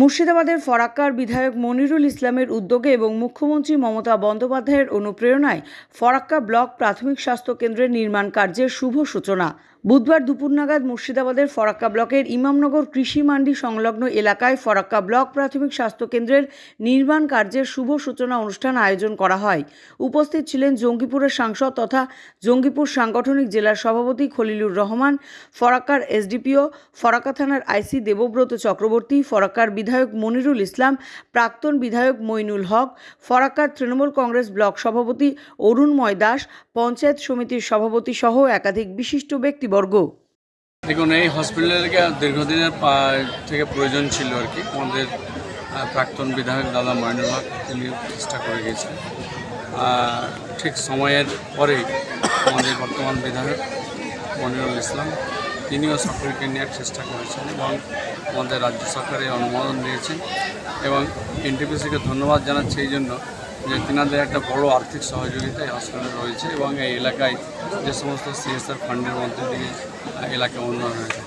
মুর্শিদাবাদের ফরাক্কার বিধায়ক মনিরুল ইসলামের উদ্যোগে এবং মুখ্যমন্ত্রী মমতা বন্দ্যোপাধ্যায়ের অনুপ্রেরণায় ফরাক্কা ব্লক প্রাথমিক স্বাস্থ্য কেন্দ্রের নির্মাণ কার্যের শুভ সূচনা। বুধবার দুপুর নাগাদ মুর্শিদাবাদের ফরাক্কা ব্লকের ইমামনগর কৃষি মান্ডি সংলগ্ন এলাকায় ফরাক্কা ব্লক প্রাথমিক স্বাস্থ্য কেন্দ্রের নির্মাণ কার্যের শুভ সূচনা অনুষ্ঠান আয়োজন করা হয়। উপস্থিত ছিলেন জঙ্গিপুরের সাংসদ তথা জঙ্গিপুর সাংগঠনিক জেলার সভাপতি খলিলুর রহমান, ফরাক্কার এসডিপিও, ফরাক্কা থানার আইসি দেবব্রত চক্রবর্তী, ফরাক্কার বিধায়ক মনিরুল ইসলাম প্রাক্তন বিধায়ক মইনুল হক ফরাক্কার তৃণমূল কংগ্রেস ব্লক সভাপতি অরুণময় দাস পঞ্চায়েত সমিতির সভাপতি সহ একাধিক বিশিষ্ট ব্যক্তিবর্গ। দেখুন এই হসপিটালকে দীর্ঘদিনের থেকে প্রয়োজন ছিল আর কি। আমাদের প্রাক্তন বিধায়ক দাদা ময়নুল হক তিনি চেষ্টা করে গিয়েছিলেন আহ, ঠিক সময়ের পরে আমাদের বর্তমান বিধায়ক মনিরুল ইসলাম তিনিও সকলকে নেওয়ার চেষ্টা করেছেন এবং আমাদের রাজ্য সরকারের অনুমোদন দিয়েছেন এবং এনটিপিসিকে ধন্যবাদ জানাচ্ছি এই জন্য যে তিনাদের একটা বড় আর্থিক সহযোগিতা এই হসপিটালে রয়েছে এবং এই এলাকায় যে সমস্ত সিএসআর ফান্ডের মধ্যে দিয়ে এলাকা উন্নয়ন হয়েছে